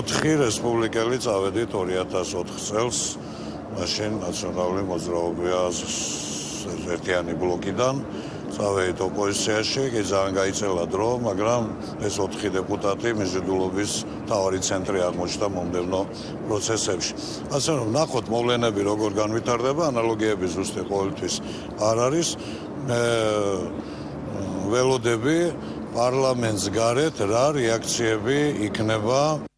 4 რესპუბლიკელი წავედით 2004 წელს მაშინ ნაციონალური მოძრაობა ერთიანი ბლოკიდან წავედით ოპოზიციაში, კი ძალიან გაიწელა დრო, მაგრამ ეს 4 დეპუტატი მიზიდულობის თავი ცენტრი აღმოჩნდა მომდევნო პროცესებში. ასე რომ ნახოთ მოვლენები როგორ განვითარდება, ანალოგიები ზუსტი ყოველთვის არ არის. მე ველოდები პარლამენტს გარეთ რა რეაქციები იქნება